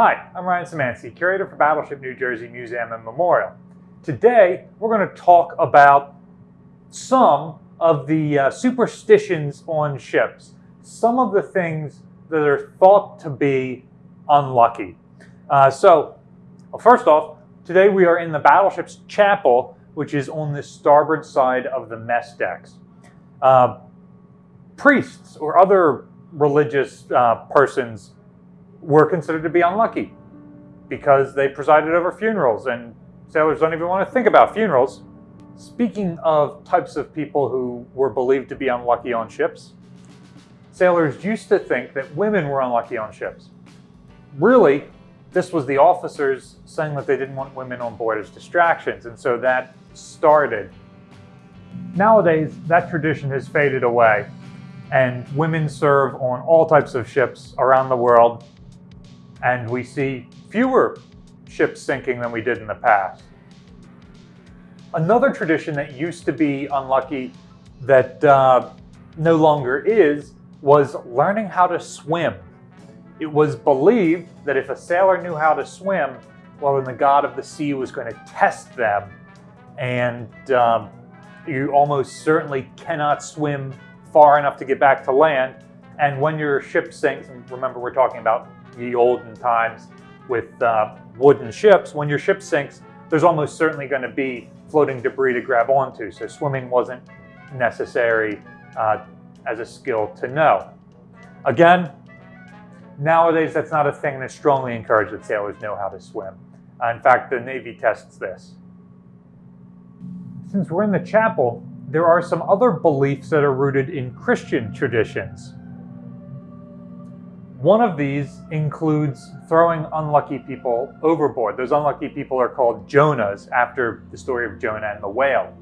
Hi, I'm Ryan Szimanski, curator for Battleship New Jersey Museum and Memorial. Today, we're going to talk about some of the uh, superstitions on ships, some of the things that are thought to be unlucky. Uh, so, well, first off, today we are in the battleship's chapel, which is on the starboard side of the mess decks. Uh, priests or other religious uh, persons were considered to be unlucky because they presided over funerals and sailors don't even want to think about funerals. Speaking of types of people who were believed to be unlucky on ships, sailors used to think that women were unlucky on ships. Really, this was the officers saying that they didn't want women on board as distractions, and so that started. Nowadays, that tradition has faded away, and women serve on all types of ships around the world, and we see fewer ships sinking than we did in the past. Another tradition that used to be unlucky that uh, no longer is was learning how to swim. It was believed that if a sailor knew how to swim, well, then the god of the sea was going to test them. And um, you almost certainly cannot swim far enough to get back to land. And when your ship sinks, and remember we're talking about the olden times with uh, wooden ships, when your ship sinks, there's almost certainly going to be floating debris to grab onto. So swimming wasn't necessary uh, as a skill to know. Again, nowadays that's not a thing it's strongly encouraged that sailors know how to swim. Uh, in fact, the Navy tests this. Since we're in the chapel, there are some other beliefs that are rooted in Christian traditions. One of these includes throwing unlucky people overboard. Those unlucky people are called Jonahs after the story of Jonah and the whale.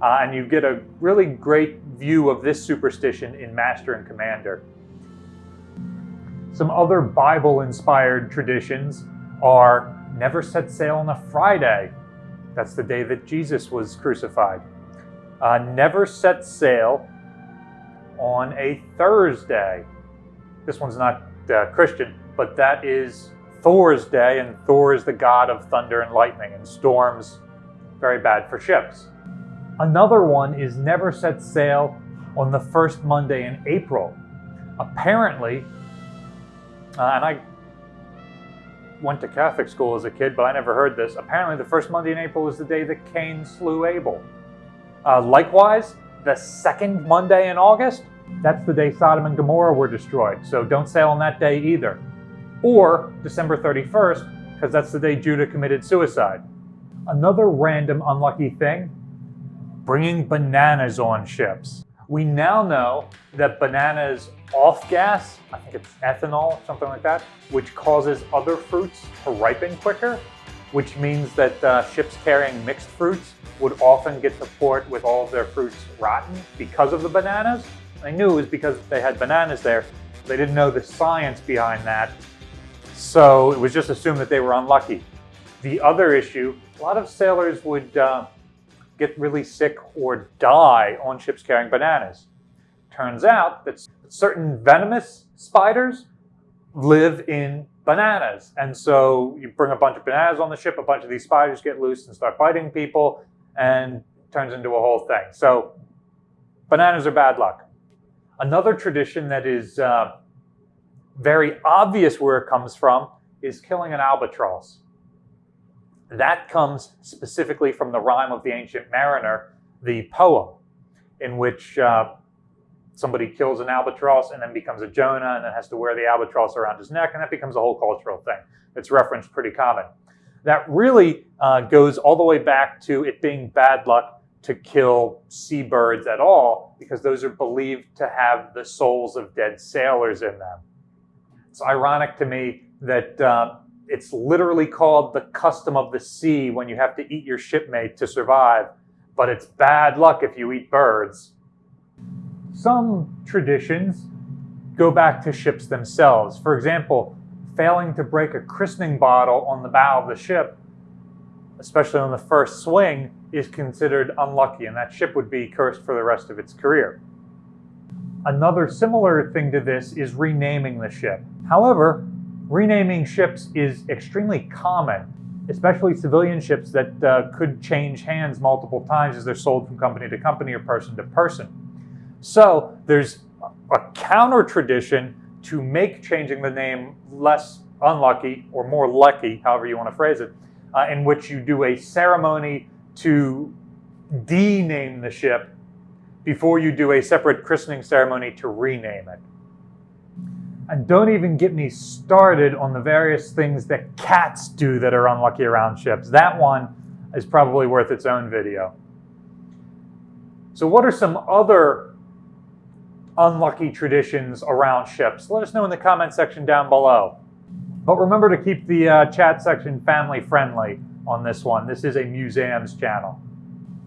Uh, and you get a really great view of this superstition in Master and Commander. Some other Bible-inspired traditions are never set sail on a Friday. That's the day that Jesus was crucified. Uh, never set sail on a Thursday. This one's not uh, Christian, but that is Thor's day, and Thor is the god of thunder and lightning and storms, very bad for ships. Another one is never set sail on the first Monday in April. Apparently, uh, and I went to Catholic school as a kid, but I never heard this. Apparently, the first Monday in April is the day that Cain slew Abel. Uh, likewise, the second Monday in August that's the day Sodom and Gomorrah were destroyed, so don't sail on that day either. Or December 31st, because that's the day Judah committed suicide. Another random unlucky thing, bringing bananas on ships. We now know that bananas off gas, I think it's ethanol, something like that, which causes other fruits to ripen quicker, which means that uh, ships carrying mixed fruits would often get to port with all of their fruits rotten because of the bananas. They knew it was because they had bananas there. They didn't know the science behind that. So it was just assumed that they were unlucky. The other issue, a lot of sailors would uh, get really sick or die on ships carrying bananas. Turns out that certain venomous spiders live in bananas. And so you bring a bunch of bananas on the ship, a bunch of these spiders get loose and start biting people, and turns into a whole thing. So bananas are bad luck. Another tradition that is uh, very obvious where it comes from is killing an albatross. That comes specifically from the rhyme of the Ancient Mariner, the poem, in which uh, somebody kills an albatross and then becomes a Jonah and then has to wear the albatross around his neck, and that becomes a whole cultural thing. It's referenced pretty common. That really uh, goes all the way back to it being bad luck to kill seabirds at all because those are believed to have the souls of dead sailors in them. It's ironic to me that uh, it's literally called the custom of the sea when you have to eat your shipmate to survive, but it's bad luck if you eat birds. Some traditions go back to ships themselves. For example, failing to break a christening bottle on the bow of the ship, especially on the first swing, is considered unlucky and that ship would be cursed for the rest of its career. Another similar thing to this is renaming the ship. However, renaming ships is extremely common, especially civilian ships that uh, could change hands multiple times as they're sold from company to company or person to person. So there's a counter tradition to make changing the name less unlucky or more lucky, however you want to phrase it, uh, in which you do a ceremony to dename the ship before you do a separate christening ceremony to rename it. And don't even get me started on the various things that cats do that are unlucky around ships. That one is probably worth its own video. So what are some other unlucky traditions around ships? Let us know in the comment section down below. But remember to keep the uh, chat section family friendly on this one. This is a museums channel.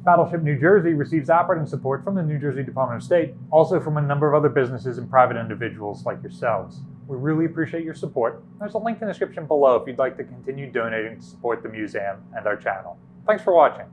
Battleship New Jersey receives operating support from the New Jersey Department of State, also from a number of other businesses and private individuals like yourselves. We really appreciate your support. There's a link in the description below if you'd like to continue donating to support the museum and our channel. Thanks for watching.